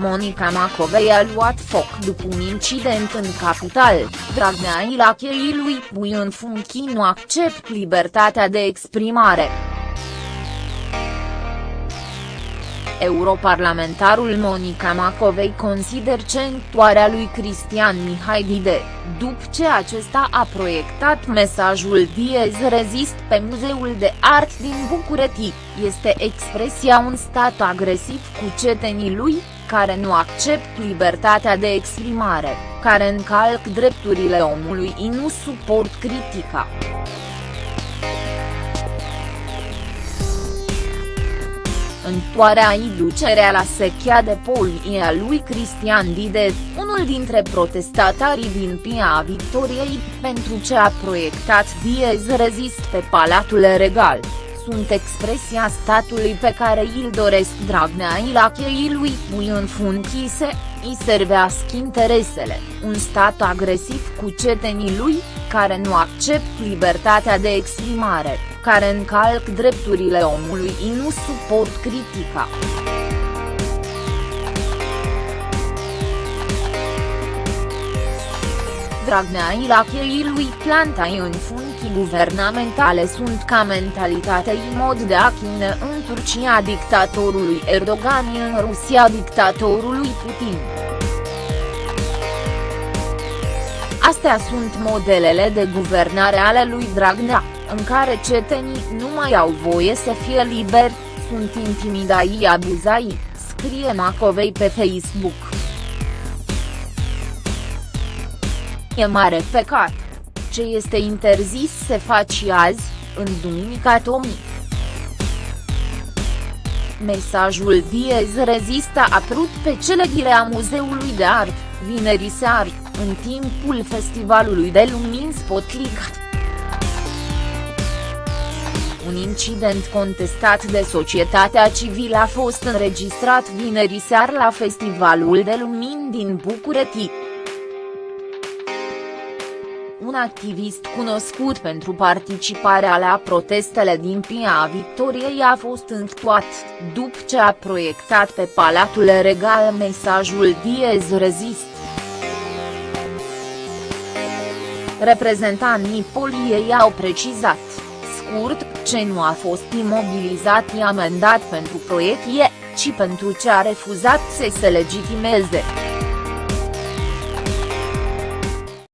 Monica Macovei a luat foc după un incident în capital, Dragnea Ilachei lui Pui în funcții nu accept libertatea de exprimare. Europarlamentarul Monica Macovei consider centoarea lui Cristian Mihai Dide, după ce acesta a proiectat mesajul Diez Rezist pe Muzeul de Art din București, este expresia un stat agresiv cu cetenii lui, care nu accept libertatea de exprimare, care încalc drepturile omului și nu suport critica. Întoarea i ducerea la sechea de poli a lui Cristian Dide, unul dintre protestatarii din Pia Victoriei, pentru ce a proiectat Diez Rezist pe Palatul Regal. Sunt expresia statului pe care îl doresc Dragnea Ilachei lui Pui în funcise, îi servească interesele, un stat agresiv cu cetenii lui, care nu accept libertatea de exprimare, care încalc drepturile omului și nu suport critica. Dragnea Ilachei lui Plantai în funcții guvernamentale sunt ca mentalitate și mod de a în Turcia dictatorului Erdogan în Rusia dictatorului Putin. Astea sunt modelele de guvernare ale lui Dragnea, în care cetenii nu mai au voie să fie liberi, sunt intimidați abuzați, scrie Macovei pe Facebook. E mare pecat. Ce este interzis se face azi, în Duminica Tomii. Mesajul Diez Rezista a apărut pe cele a Muzeului de Art, vineri seară, în timpul festivalului de lumini Spotlight. Un incident contestat de societatea civilă a fost înregistrat vineri seară la Festivalul de Lumini din București un activist cunoscut pentru participarea la protestele din Pia Victoriei a fost întoat, după ce a proiectat pe Palatul Regal mesajul Diez Rezist. Reprezentanii poliei au precizat, scurt, ce nu a fost imobilizat și amendat pentru proiect ci pentru ce a refuzat să se legitimeze.